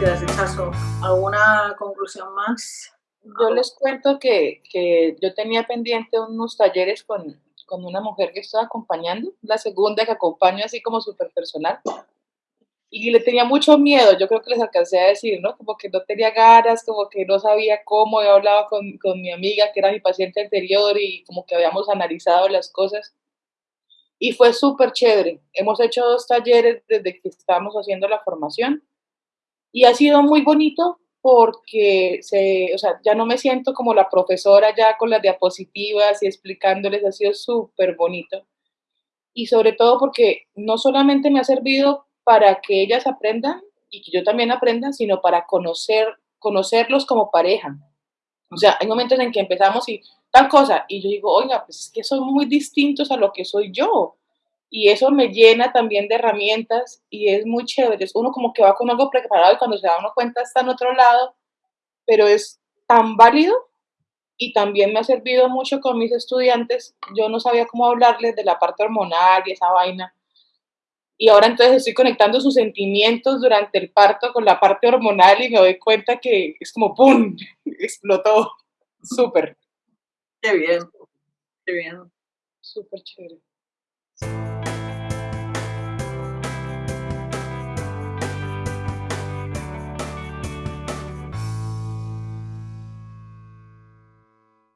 gracias. ¿Alguna conclusión más? Yo les cuento que, que yo tenía pendiente unos talleres con, con una mujer que estaba acompañando, la segunda que acompaño así como súper personal. Y le tenía mucho miedo, yo creo que les alcancé a decir, ¿no? Como que no tenía ganas, como que no sabía cómo, yo hablaba con, con mi amiga que era mi paciente anterior y como que habíamos analizado las cosas. Y fue súper chévere. Hemos hecho dos talleres desde que estábamos haciendo la formación y ha sido muy bonito porque se, o sea, ya no me siento como la profesora ya con las diapositivas y explicándoles, ha sido súper bonito. Y sobre todo porque no solamente me ha servido para que ellas aprendan y que yo también aprenda, sino para conocer, conocerlos como pareja. O sea, hay momentos en que empezamos y tal cosa, y yo digo, oiga, pues es que son muy distintos a lo que soy yo y eso me llena también de herramientas y es muy chévere. Es uno como que va con algo preparado y cuando se da uno cuenta está en otro lado, pero es tan válido y también me ha servido mucho con mis estudiantes. Yo no sabía cómo hablarles de la parte hormonal y esa vaina. Y ahora entonces estoy conectando sus sentimientos durante el parto con la parte hormonal y me doy cuenta que es como ¡pum! explotó. Súper. Qué bien, qué bien. Súper chévere.